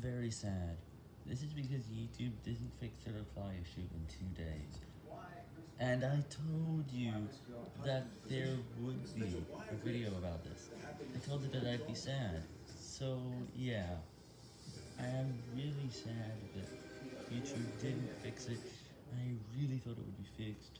Very sad. This is because YouTube didn't fix the reply issue in two days. And I told you that there would be a video about this. I told you that I'd be sad. So, yeah. I am really sad that YouTube didn't fix it. I really thought it would be fixed.